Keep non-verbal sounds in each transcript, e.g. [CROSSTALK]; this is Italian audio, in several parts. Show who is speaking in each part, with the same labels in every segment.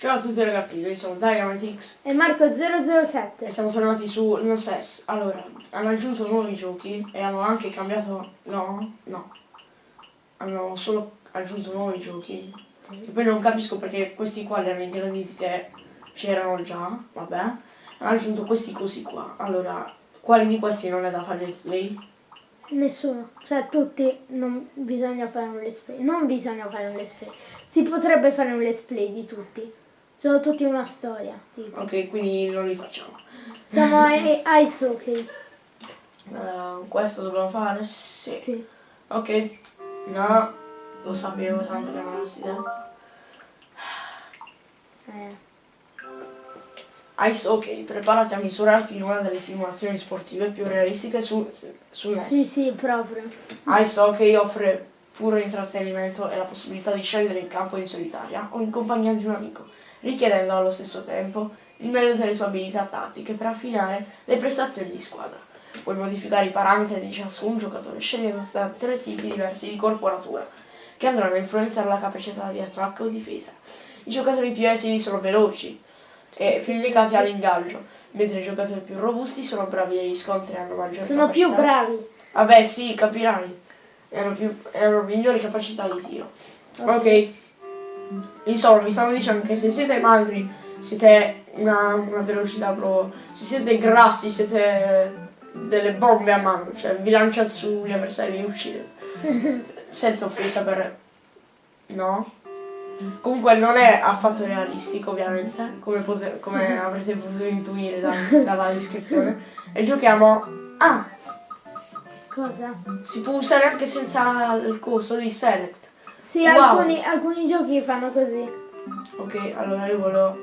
Speaker 1: Ciao a tutti ragazzi, noi siamo Dynamitix
Speaker 2: E Marco007.
Speaker 1: e siamo tornati su NSS. Allora, hanno aggiunto nuovi giochi e hanno anche cambiato... No, no. Hanno solo aggiunto nuovi giochi. Che poi non capisco perché questi qua li hanno ingranditi che c'erano già, vabbè. Hanno aggiunto questi cosi qua. Allora, quali di questi non è da fare let's play?
Speaker 2: Nessuno. Cioè tutti non bisogna fare un let's play. Non bisogna fare un let's play. Si potrebbe fare un let's play di tutti. Sono tutti una storia. Tipo.
Speaker 1: Ok, quindi non li facciamo.
Speaker 2: Siamo ai Ice Hockey.
Speaker 1: Uh, questo dobbiamo fare? Sì.
Speaker 2: Sì.
Speaker 1: Ok. No, lo sapevo tanto che non l'avessi detto.
Speaker 2: Eh.
Speaker 1: Ice Hockey, preparati a misurarti in una delle simulazioni sportive più realistiche su, su NES.
Speaker 2: Sì, sì, proprio.
Speaker 1: Ice Hockey offre puro intrattenimento e la possibilità di scendere in campo in solitaria o in compagnia di un amico, richiedendo allo stesso tempo il meglio delle tue abilità tattiche per affinare le prestazioni di squadra. Puoi modificare i parametri di ciascun giocatore scegliendo tra tre tipi diversi di corporatura, che andranno a influenzare la capacità di attacco o difesa. I giocatori più esili sono veloci e più legati all'ingaggio, mentre i giocatori più robusti sono bravi negli scontri e hanno maggiore
Speaker 2: Sono
Speaker 1: capacità.
Speaker 2: più bravi.
Speaker 1: Vabbè, sì, capirai. Hanno, più, hanno migliori capacità di tiro. Ok. Insomma, mi stanno dicendo che se siete magri, siete una, una velocità proprio. Se siete grassi, siete delle bombe a mano. Cioè, vi lanciate sugli avversari e li uccidete. [LAUGHS] Senza offesa per. No? Comunque non è affatto realistico, ovviamente, come, come [LAUGHS] avrete potuto intuire da- dalla descrizione. [LAUGHS] E giochiamo. Ah!
Speaker 2: Cosa?
Speaker 1: Si può usare anche senza il coso di select.
Speaker 2: Sì,
Speaker 1: Wow.
Speaker 2: alcuni, alcuni giochi fanno così.
Speaker 1: Ok, allora io voglio,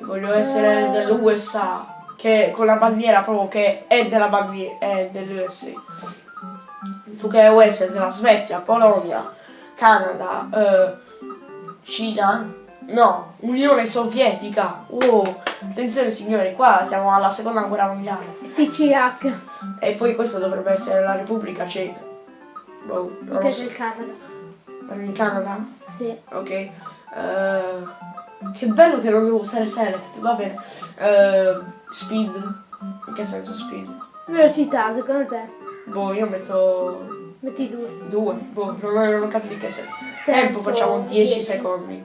Speaker 1: voglio essere dell'USA, che con la bandiera proprio che è della bandiera, è dell'USA. Tu che è US è della Svezia, Polonia, Canada, eh, Cina, no, Unione Sovietica. Wow, attenzione signori, qua siamo alla seconda guerra mondiale.
Speaker 2: TCH.
Speaker 1: E poi questa dovrebbe essere la Repubblica Ceca. Boh, non
Speaker 2: piace
Speaker 1: so.
Speaker 2: il Canada.
Speaker 1: In Canada?
Speaker 2: Sì.
Speaker 1: Ok. eh, che bello che non devo usare select, va bene. Eh, speed. In che senso speed?
Speaker 2: Velocità, secondo te?
Speaker 1: Boh, io metto
Speaker 2: Metti due.
Speaker 1: due. Boh, non, non ho capito in che senso. Tempo,
Speaker 2: Tempo,
Speaker 1: facciamo 10
Speaker 2: 10.
Speaker 1: secondi.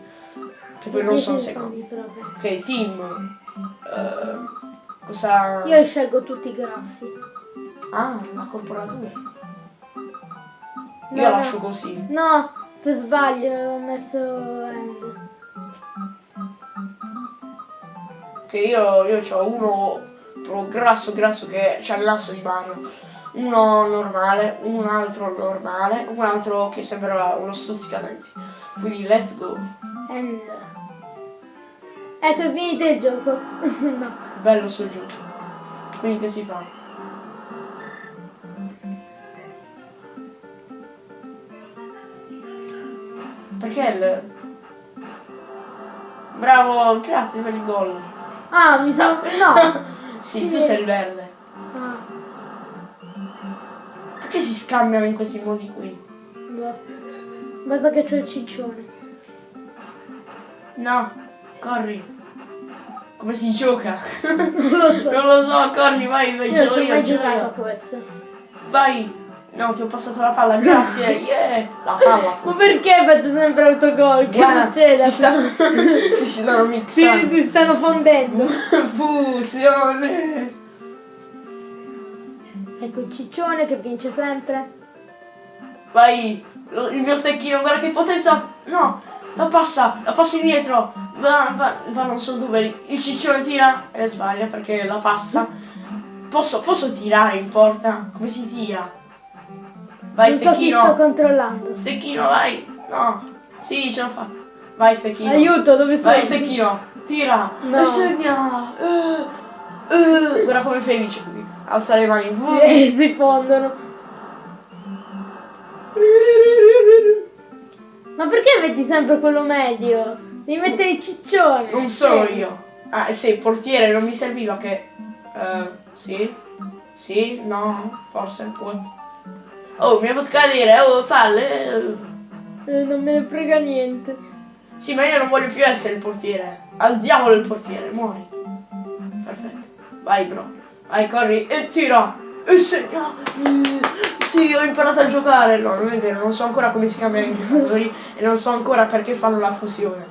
Speaker 1: Che poi non
Speaker 2: 10
Speaker 1: sono secondi.
Speaker 2: proprio.
Speaker 1: Ok, team. Eh, cosa.
Speaker 2: Io scelgo tutti grassi.
Speaker 1: Ah, la corporatura.
Speaker 2: No,
Speaker 1: Io
Speaker 2: no.
Speaker 1: lascio così.
Speaker 2: No, per sbaglio ho messo end.
Speaker 1: Che io, io ho uno proprio grasso grasso che c'ha il lasso di mano. Uno normale, un altro normale, un altro che sembra uno stuzzicadenti. Quindi let's go.
Speaker 2: End. Ecco, è finito il gioco. [LAUGHS] no.
Speaker 1: Bello sul gioco. Quindi che si fa? Perché il... Bravo, grazie per il gol.
Speaker 2: Ah, mi sa... No. [LAUGHS]
Speaker 1: Sì, tu sei il verde.
Speaker 2: Ah,
Speaker 1: Perché si scambiano in questi modi qui?
Speaker 2: boh. Basta che c'ho il ciccione.
Speaker 1: No, corri. Come si gioca? [LAUGHS]
Speaker 2: Non lo so.
Speaker 1: non lo so, corri, vai, vai,
Speaker 2: Io non ci ho
Speaker 1: io,
Speaker 2: mai giocato a questo.
Speaker 1: Vai. No, ti ho passato la palla, grazie. [LAUGHS] Yeah. La palla.
Speaker 2: Ma perché faccio sempre autogol? Che
Speaker 1: Guarda,
Speaker 2: succede?
Speaker 1: Si, sta... [LAUGHS] si stanno
Speaker 2: Si,
Speaker 1: mixando.
Speaker 2: si stanno fondendo. [LAUGHS]
Speaker 1: Fusione.
Speaker 2: Ecco il ciccione che vince sempre.
Speaker 1: Vai. Il mio stecchino, guarda che potenza. No, la passa, la passa indietro. Va, va, va non so dove. Il ciccione tira e sbaglia perché la passa. Posso, posso tirare in porta? Come si tira? Vai
Speaker 2: non so chi sto
Speaker 1: stecchino.
Speaker 2: controllando.
Speaker 1: Stecchino, vai. No. Sì, ce l'ho fatta. Vai stecchino.
Speaker 2: Aiuto, dove sono?
Speaker 1: Vai stecchino. Tira.
Speaker 2: No.
Speaker 1: E segna. Uh, uh. Guarda come felice così. Alza le mani.
Speaker 2: Sì, [LAUGHS] si fondono. Ma perché metti sempre quello medio? Devi mettere il ciccione.
Speaker 1: Non sono
Speaker 2: Sì.
Speaker 1: io. Ah, sì, portiere, non mi serviva che... eh, sì? Sì? No? Forse? What? Oh, mi ha fatto cadere, oh, falle.
Speaker 2: Eh, non me ne frega niente.
Speaker 1: Sì, ma io non voglio più essere il portiere. Al diavolo il portiere, muori. Perfetto. Vai, bro. Vai, corri e tira. E segna. Sì, ho imparato a giocare. No, non è vero, non so ancora come si cambiano i giocatori e non so ancora perché fanno la fusione.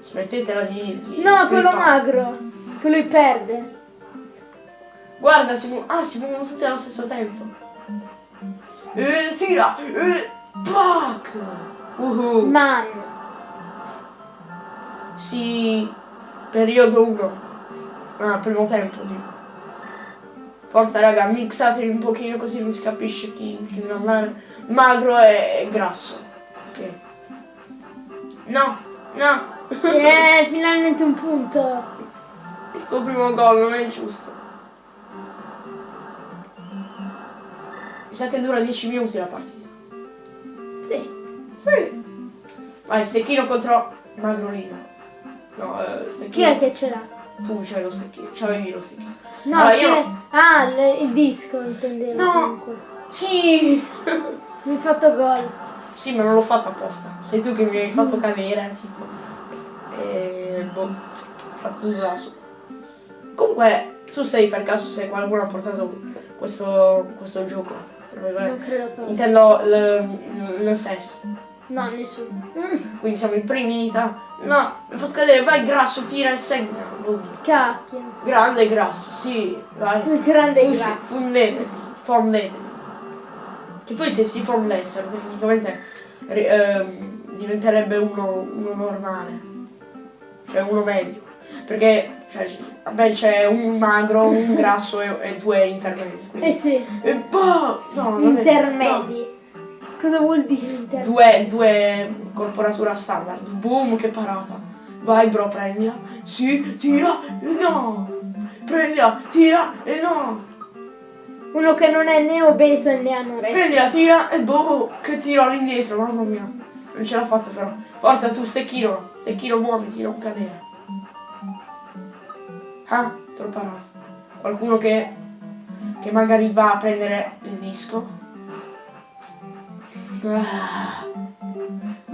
Speaker 1: Smettetela di... di
Speaker 2: No, quello magro. Che lui perde.
Speaker 1: Guarda, si muovono. Ah, si muovono tutti allo stesso tempo. E tira! E pac! Uhu.
Speaker 2: Man.
Speaker 1: Sì, periodo 1. Ah, primo tempo, sì. Forza raga, mixatevi un pochino così mi si capisce chi, chi deve andare. Magro e grasso. Ok. No, no.
Speaker 2: Eh, finalmente un punto.
Speaker 1: Il tuo primo gol non è giusto. Mi sa che dura 10 minuti la partita.
Speaker 2: Sì.
Speaker 1: Sì. Vai, stecchino contro Magrolino. No, eh,
Speaker 2: Chi
Speaker 1: stecchino.
Speaker 2: è che ce l'ha?
Speaker 1: Tu c'hai lo stecchino, c'avevi lo stecchino.
Speaker 2: No,
Speaker 1: Allora,
Speaker 2: chi
Speaker 1: io-
Speaker 2: è? Ah, le- il disco intendevo.
Speaker 1: No.
Speaker 2: comunque.
Speaker 1: Sì! [LAUGHS]
Speaker 2: Mi hai fatto gol.
Speaker 1: sì, ma non l'ho fatto apposta. Sei tu che mi hai fatto cadere, tipo. E boh, ho fatto tutto da solo. Comunque, tu sei per caso se qualcuno ha portato questo, questo gioco.
Speaker 2: Non credo proprio.
Speaker 1: Intendo l- l- SES.
Speaker 2: No, nessuno.
Speaker 1: Quindi siamo i primi in Italia. No, mi fatto cadere, vai grasso, tira e segna.
Speaker 2: Cacchio.
Speaker 1: Grande e grasso, sì, vai.
Speaker 2: Grande
Speaker 1: Fu-
Speaker 2: grazie.
Speaker 1: Fondetevi, fondetevi. Che poi se si fondessero tecnicamente ehm, diventerebbe uno, uno normale. Cioè uno medio. Perché cioè, vabbè, c'è un magro, un grasso e, e due intermedi. quindi-
Speaker 2: Eh sì,
Speaker 1: E boh, no, è-
Speaker 2: intermedi. Cosa vuol dire
Speaker 1: no.
Speaker 2: intermedi?
Speaker 1: Due, due corporatura standard. Boom, che parata. Vai bro, prendila. Sì, tira e no. Prendila, tira e no.
Speaker 2: Uno che non è né obeso né anoresso.
Speaker 1: Prendi la tira e boh, che tiro all'indietro, mamma mia. Non ce l'ha fatta però. Forza tu, stecchino, stecchino muoviti, non cadere. Ah, l'ho parato. Qualcuno che, che magari va a prendere il disco. Ah,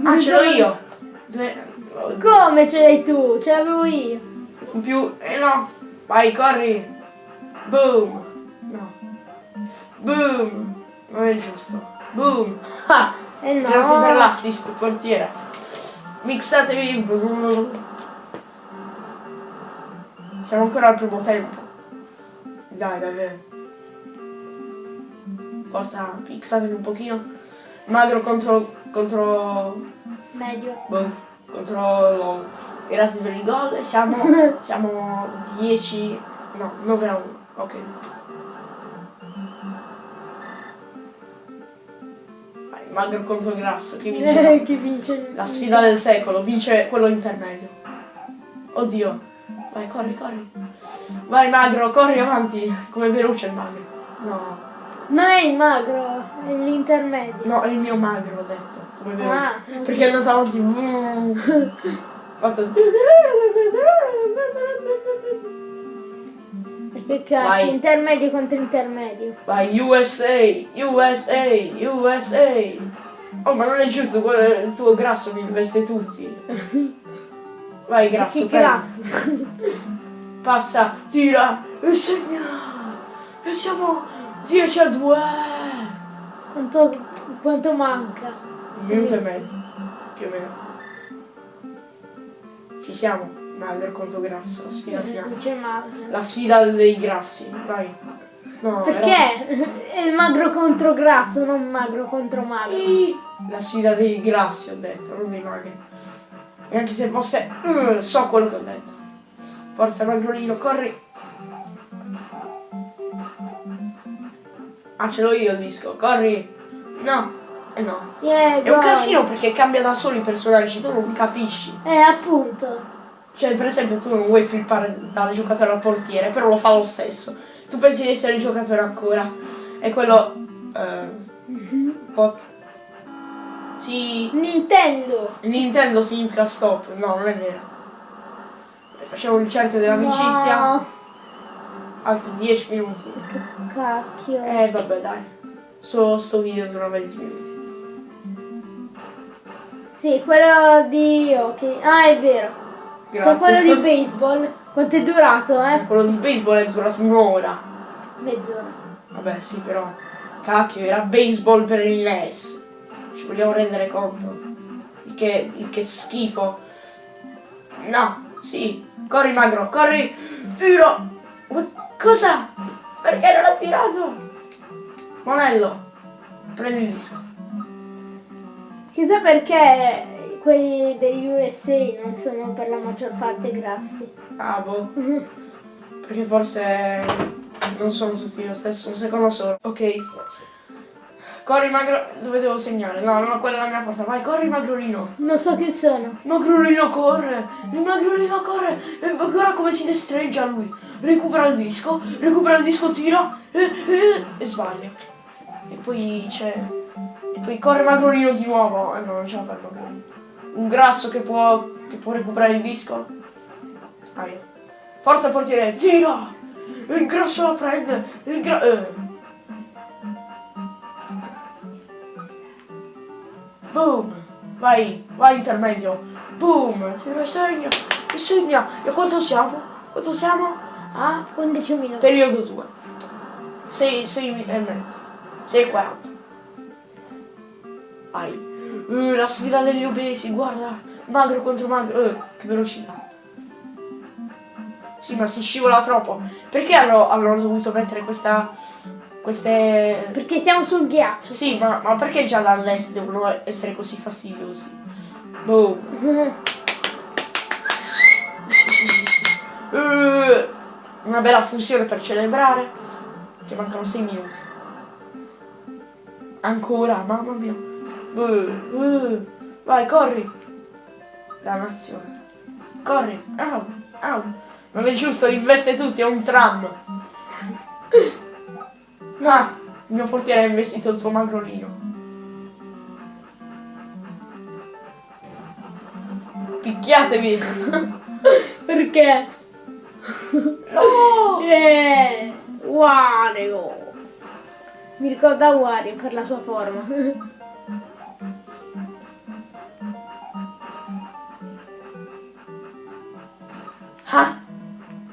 Speaker 1: Ah, ce l'ho io.
Speaker 2: Come ce l'hai tu? Ce l'avevo io.
Speaker 1: In più, eh no. Vai, corri. Boom. No. Boom. Non è giusto. Boom. Ah.
Speaker 2: Eh no.
Speaker 1: Grazie per l'assist, portiere. Mixatevi. Siamo ancora al primo tempo. Dai, davvero. Forza, mixatevi un pochino. Magro contro. contro.
Speaker 2: Medio.
Speaker 1: boh, contro LOL. Grazie per il gol. e Siamo. [LAUGHS] siamo 10. No, 9 a 1. Ok. Vai, magro contro grasso. Chi vince?
Speaker 2: Eh, [LAUGHS] chi vince?
Speaker 1: La sfida del secolo, vince quello intermedio. Oddio. Vai, corri, corri. Vai magro, corri avanti. Come veloce il magro. No.
Speaker 2: Non è il magro, è l'intermedio.
Speaker 1: No, è il mio magro ho detto. Come veloce.
Speaker 2: Ah,
Speaker 1: Perché è andato avanti. [LAUGHS] Fatto.
Speaker 2: Cacchio,
Speaker 1: Vai.
Speaker 2: intermedio contro intermedio.
Speaker 1: Vai, USA, USA, USA. Oh, ma non è giusto, quello il tuo grasso mi investe tutti. [LAUGHS] Vai, grasso, prendi.
Speaker 2: grasso. [LAUGHS]
Speaker 1: Passa, tira e segna. E siamo 10 a 2.
Speaker 2: Quanto, quanto manca?
Speaker 1: Un minuto e mezzo, più o meno. Ci siamo, magro contro grasso, la sfida finale.
Speaker 2: Non c'è magro.
Speaker 1: La sfida dei grassi, vai. No, era-
Speaker 2: Perché? [LAUGHS] È il magro contro grasso, non magro contro magro.
Speaker 1: La sfida dei grassi ho detto, non dei magri. E anche se fosse... uh, so quello che ho detto. Forza magrolino, corri. Ah, ce l'ho io il disco, corri. No, eh no.
Speaker 2: Yeah,
Speaker 1: È un casino perché cambia da solo i personaggi, tu non capisci.
Speaker 2: Eh, appunto.
Speaker 1: Cioè, per esempio, tu non vuoi flippare dal giocatore al portiere, però lo fa lo stesso. Tu pensi di essere il giocatore ancora. E quello... Eh, [LAUGHS] pot. Sì,
Speaker 2: Nintendo.
Speaker 1: Nintendo significa stop. No, non è vero. Facciamo il cerchio dell'amicizia.
Speaker 2: No.
Speaker 1: Anzi, 10 minuti.
Speaker 2: Cacchio.
Speaker 1: Eh, vabbè, dai. Solo sto video dura 20 minuti.
Speaker 2: Sì, quello di hockey. Ah, è vero.
Speaker 1: Grazie.
Speaker 2: Con quello di baseball. Quanto è durato, eh?
Speaker 1: Quello di baseball è durato un'ora.
Speaker 2: Mezz'ora.
Speaker 1: Vabbè, sì, però. Cacchio, era baseball per il NES. Vogliamo rendere conto. Il che, il che schifo. No, sì. Corri, magro, corri. Tira. Ma cosa? Perché non ha tirato? Monello, prendi il disco.
Speaker 2: Chissà perché quelli degli USA non sono per la maggior parte grassi.
Speaker 1: Ah, boh. [LAUGHS] Perché forse non sono tutti lo stesso. Un secondo solo. Ok. Corri, magro. Dove devo segnare? No, no, quella è la mia porta. Vai, corri, magrolino.
Speaker 2: Non so chi sono.
Speaker 1: Magrolino corre! Il magrolino corre! E guarda come si destreggia lui! Recupera il disco, recupera il disco, tira e, e, e sbaglia. E poi c'è. E poi corre magrolino di nuovo. E no, non ce la fa magrolino. Un grasso che può. che può recuperare il disco. Aia. Forza portiere, tira! Il grasso la prende! Il gra- eh. Boom! Vai, vai intermedio. Boom! Segna! E segna! E quanto siamo? Quanto siamo? Ah?
Speaker 2: 11 minuti.
Speaker 1: Periodo 2. 6, 6 e mezzo. 6 e 40. Vai. Uh, la sfida degli obesi, guarda. Magro contro magro. Uh, che velocità. Sì, ma si scivola troppo. Perché hanno, hanno dovuto mettere questa... queste...
Speaker 2: Perché siamo sul ghiaccio.
Speaker 1: Sì, ma, ma perché già dall'est devono essere così fastidiosi? Boom. Uh, [LAUGHS] una bella fusione per celebrare. Che mancano 6 minuti. Ancora, mamma mia. Uh, uh, vai, corri. Dannazione. Corri. Au, au. Non è giusto, investe tutti, è un tram. Ah, il mio portiere ha investito il tuo magrolino. Picchiatevi. [LAUGHS]
Speaker 2: Perché?
Speaker 1: No! [LAUGHS]
Speaker 2: Eh, Wario. Mi ricorda Wario per la sua forma. [LAUGHS]
Speaker 1: Ah!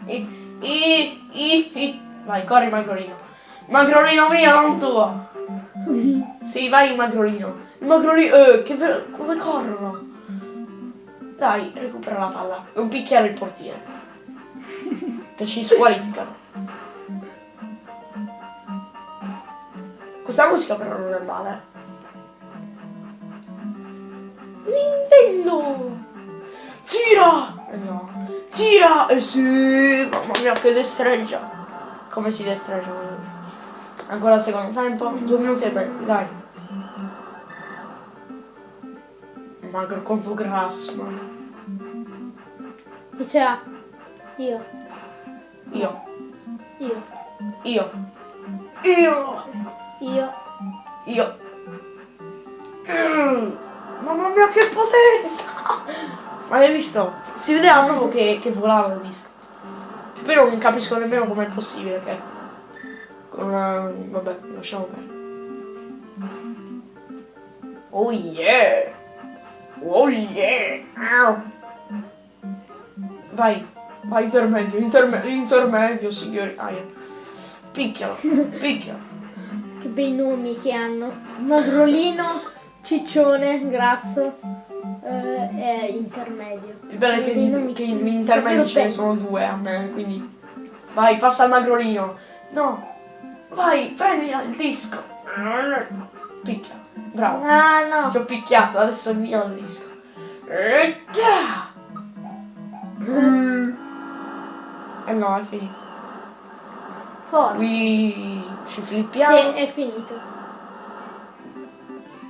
Speaker 1: I, i, i, i. Vai, corri magrolino. Magrolino mio, non tuo. Sì, vai magrolino. Il magrolino, eh, che ve- come corrono. Dai, recupera la palla. Non picchiare il portiere. Che ci squalificano. Questa musica però non è male. Nintendo! Tira! Eh no. Tira! Eh sì! Mamma mia che destreggia! Come si destreggia? Ancora il secondo tempo? Due minuti e mezzo, dai. Magro contro grasso, mamma.
Speaker 2: Chi ce l'ha? Io.
Speaker 1: Io.
Speaker 2: Io.
Speaker 1: Io. Io.
Speaker 2: Io.
Speaker 1: Io. Mm. Mamma mia che potenza! Ma l'hai visto? Si vedeva proprio che, che volava il disco. Però non capisco nemmeno com'è possibile che... Con una... Vabbè, lasciamo perdere. Oh yeah! Oh yeah! Au. Vai, vai intermedio, intermedio, intermedio, signori. Aia. Picchialo, [LAUGHS] picchialo.
Speaker 2: Che bei nomi che hanno. Magrolino, ciccione, grasso eh, e intermedio.
Speaker 1: Il bello è che, che gli intermedi
Speaker 2: davvero
Speaker 1: ce ne sono due a me, quindi... Vai, passa al magrolino. No, vai, prendi il disco. Picchia, bravo.
Speaker 2: Ah no.
Speaker 1: Ti ho picchiato, adesso via il disco. E! Mm. Eh no, è finito.
Speaker 2: Forza.
Speaker 1: Qui ci
Speaker 2: Sì,
Speaker 1: flippiamo.
Speaker 2: è finito.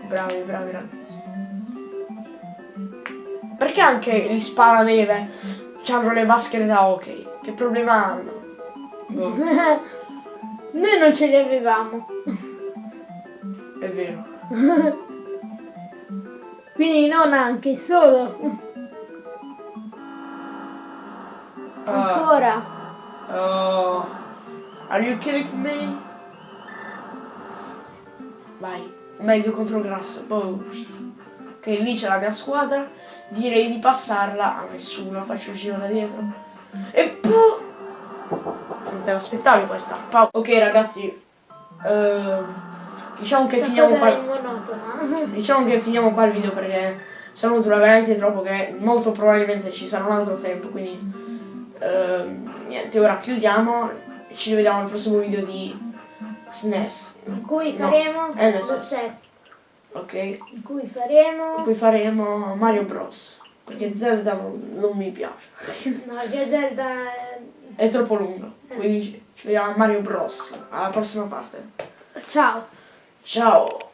Speaker 1: Bravi, bravi ragazzi. Perché anche gli spalaneve hanno le maschere da hockey? Che problema hanno? [LAUGHS] Boh,
Speaker 2: Noi non ce li avevamo.
Speaker 1: è vero. [LAUGHS]
Speaker 2: Quindi non anche, solo.
Speaker 1: Ah,
Speaker 2: Ancora.
Speaker 1: oh. Are you kidding me? Vai, meglio contro grasso. Boh. Ok, lì c'è la mia squadra. Direi di passarla a nessuno. Faccio il giro da dietro. E te l'aspettavi questa. Ok ragazzi. ehm, diciamo che finiamo qua.
Speaker 2: è. [LAUGHS]
Speaker 1: Diciamo che finiamo qua il video perché sono dura veramente troppo che molto probabilmente ci sarà un altro tempo, quindi ehm, niente, ora chiudiamo ci rivediamo al prossimo video di SNES,
Speaker 2: In cui
Speaker 1: No,
Speaker 2: faremo
Speaker 1: è stesso. ok?
Speaker 2: In cui faremo...
Speaker 1: In cui faremo Mario Bros. Perché Zelda non, non mi piace,
Speaker 2: No, che Zelda... è-
Speaker 1: troppo lungo, quindi ci vediamo a Mario Bros. alla prossima parte.
Speaker 2: Ciao.
Speaker 1: Ciao!